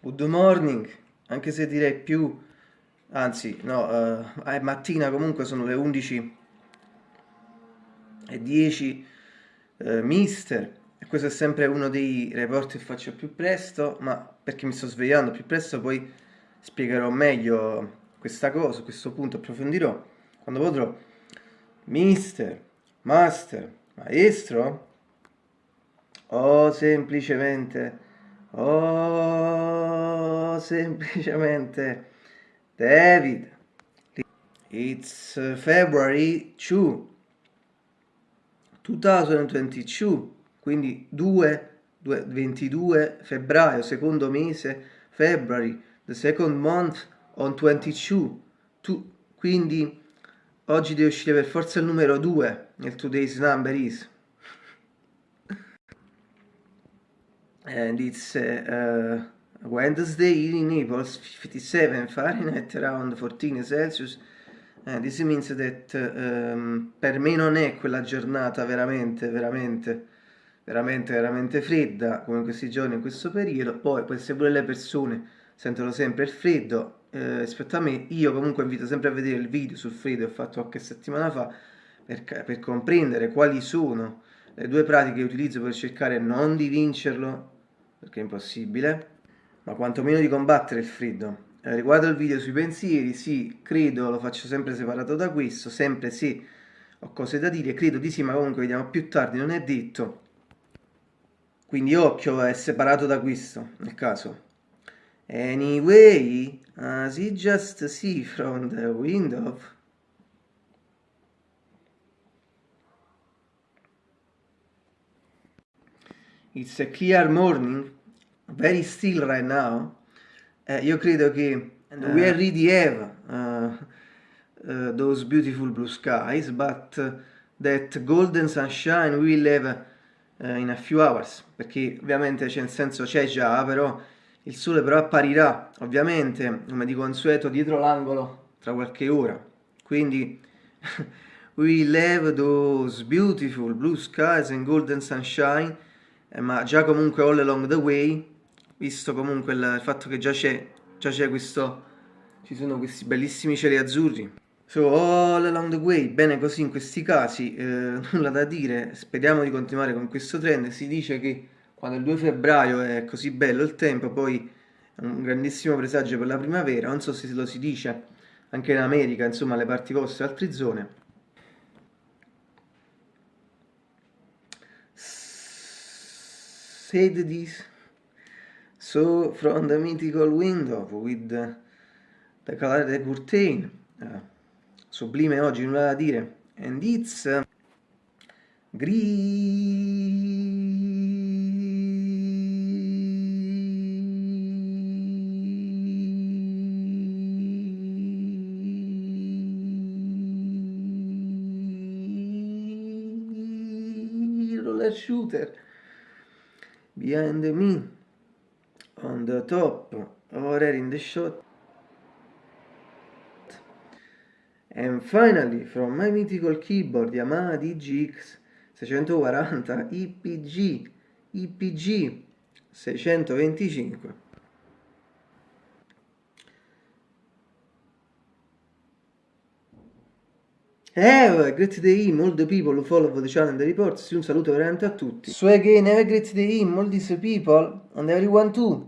Good morning, anche se direi più, anzi no, uh, è mattina comunque sono le 11 e 10, uh, mister, e questo è sempre uno dei report che faccio più presto, ma perché mi sto svegliando più presto poi spiegherò meglio questa cosa, questo punto approfondirò quando potrò. Mister, master, maestro o semplicemente Oh, semplicemente David. It's February 2, 2022, quindi 2, 22 febbraio, secondo mese, February, the second month on 22, tu, quindi oggi deve uscire per forza il numero 2 nel today's number is. And it's uh, Wednesday in Naples 57 Fahrenheit around 14 Celsius. Uh, this means that um, per me non è quella giornata veramente veramente veramente veramente fredda come in questi giorni in questo periodo. Poi queste pure le persone sentono sempre il freddo eh, rispetto a me io comunque invito sempre a vedere il video sul freddo che ho fatto qualche settimana fa per, per comprendere quali sono le due pratiche che utilizzo per cercare non di vincerlo perché è impossibile, ma quantomeno di combattere il freddo. Eh, riguardo il video sui pensieri, sì, credo, lo faccio sempre separato da questo, sempre se ho cose da dire, credo di sì, ma comunque vediamo più tardi, non è detto. Quindi occhio, è separato da questo, nel caso. Anyway, as you just see from the window... It's a clear morning, very still right now. Uh, io credo che uh, we already have uh, those beautiful blue skies, but that golden sunshine will have in a few hours, perché ovviamente c'è nel senso c'è già, però il sole però apparirà, ovviamente, come di consueto, dietro l'angolo tra qualche ora. Quindi we will have those beautiful blue skies and golden sunshine eh, ma già comunque all along the way, visto comunque il, il fatto che già c'è, già c'è questo, ci sono questi bellissimi cieli azzurri. So, all along the way, bene così in questi casi, eh, nulla da dire, speriamo di continuare con questo trend, si dice che quando il 2 febbraio è così bello il tempo, poi è un grandissimo presagio per la primavera, non so se lo si dice anche in America, insomma, le parti vostre altre zone, said this so from the mythical window with the, the color the curtain. Uh, sublime oggi nulla da dire. And it's uh, shooter behind me on the top or in the shot. And finally from my mythical keyboard Yamaha DGX 640 IPG IPG 625 Have a great day, all the people who follow the channel and the reports. Un saluto veramente a tutti. So again, have a great day, all these people, and everyone too.